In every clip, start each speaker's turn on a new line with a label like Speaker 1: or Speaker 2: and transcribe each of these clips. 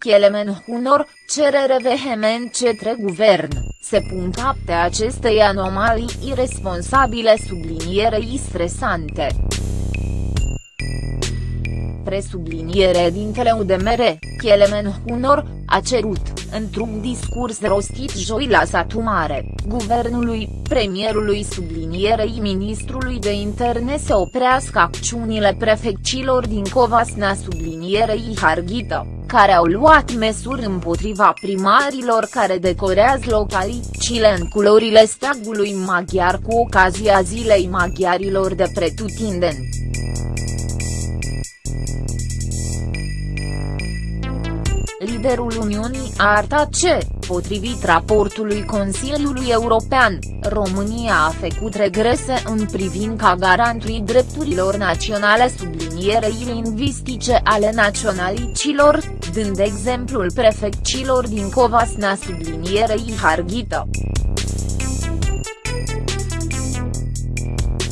Speaker 1: Chielemen Hunor, cerere vehement cetre guvern, se pun capte acestei anomalii irresponsabile sublinierei stresante. Presubliniere dintele UDMR, Chielemen Hunor, a cerut, într-un discurs rostit joi la Satu Mare, guvernului, premierului sublinierei ministrului de interne să oprească acțiunile prefecților din Covasna sublinierei Harghita, care au luat măsuri împotriva primarilor care decorează localicile în culorile steagului maghiar cu ocazia zilei maghiarilor de pretutindeni. liderul Uniunii a arătat ce, potrivit raportului Consiliului European, România a făcut regrese în privința garantului drepturilor naționale sublinierei lingvistice ale naționalicilor, dând exemplul prefecților din Covasna sublinierei Harghita.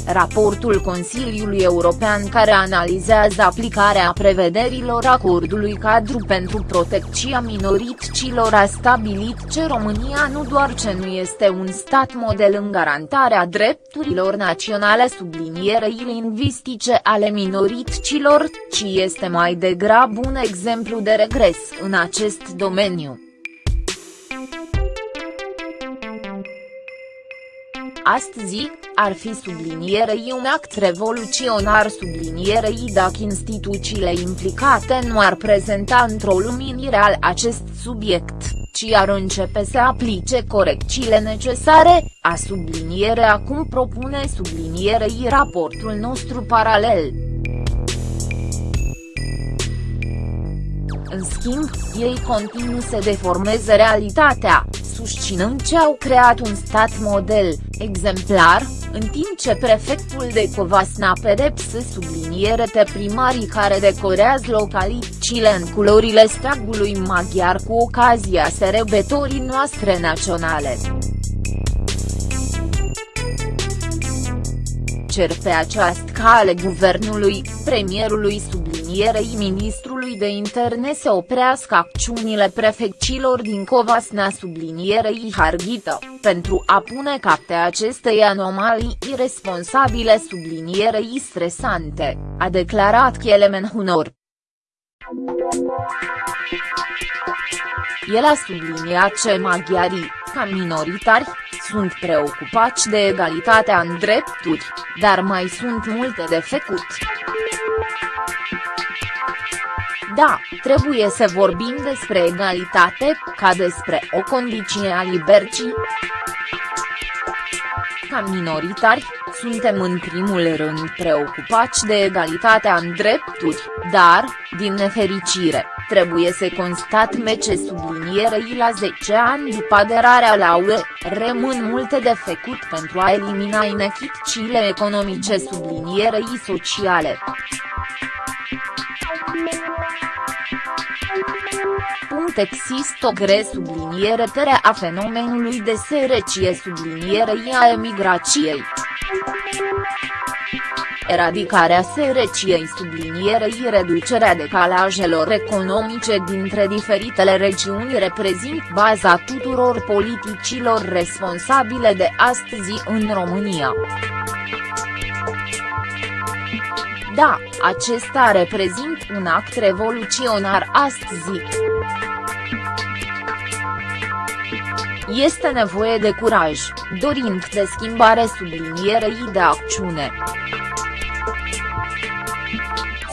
Speaker 1: Raportul Consiliului European care analizează aplicarea prevederilor acordului cadru pentru protecția minorităților a stabilit că România nu doar ce nu este un stat model în garantarea drepturilor naționale sublinierei lingvistice ale minorităților, ci este mai degrabă un exemplu de regres în acest domeniu. Astăzi, ar fi sublinierei un act revoluționar. Sublinierei dacă instituțiile implicate nu ar prezenta într-o luminire al acest subiect, ci ar începe să aplice corecțiile necesare, a subliniere acum propune sublinierei raportul nostru paralel. În schimb, ei continuă să deformeze realitatea, susținând ce au creat un stat model, exemplar, în timp ce prefectul de Covasna pedepse subliniere pe primarii care decorează localicile în culorile steagului maghiar cu ocazia sărbătorii noastre naționale. cer pe această cale guvernului, premierului sublinierei ministrului de interne să oprească acțiunile prefecților din Covasna sublinierei Harghita, pentru a pune capte acestei anomalii irresponsabile sublinierei stresante, a declarat Chielemen Hunor. El a subliniat ce maghiarii, ca minoritari, sunt preocupați de egalitatea în drepturi, dar mai sunt multe de făcut. Da, trebuie să vorbim despre egalitate, ca despre o condiție a libercii. Ca minoritari, suntem în primul rând preocupați de egalitatea în drepturi, dar, din nefericire, trebuie să constat mece sublinierei la 10 ani după aderarea la UE, rămân multe de făcut pentru a elimina inechitățile economice sublinierei sociale. Există o gre subliniere tere a fenomenului de sărăcie sublinierei a emigrației. Eradicarea sărăciei sublinierei reducerea decalajelor economice dintre diferitele regiuni reprezintă baza tuturor politicilor responsabile de astăzi în România. Da, acesta reprezintă un act revoluționar astăzi. Este nevoie de curaj, dorind de schimbare sublinierei de acțiune.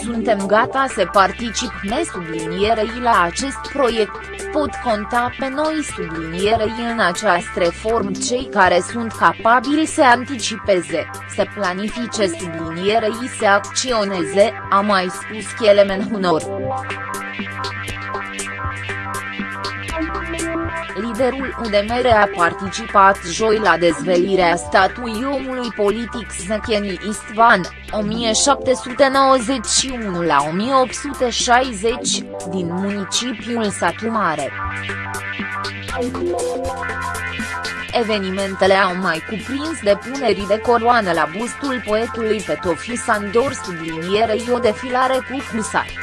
Speaker 1: Suntem gata să participăm sublinierei la acest proiect, pot conta pe noi sublinierei în această reformă cei care sunt capabili să anticipeze, să planifice sublinierei să acționeze, a mai spus Chielemen Hunor. Liderul UDMR a participat joi la dezvelirea statuii omului politic Zecheni Istvan, 1791 la 1860, din municipiul Satu Mare. Evenimentele au mai cuprins depunerii de coroană la bustul poetului Petofi Sandor sublinierei o defilare cu husari.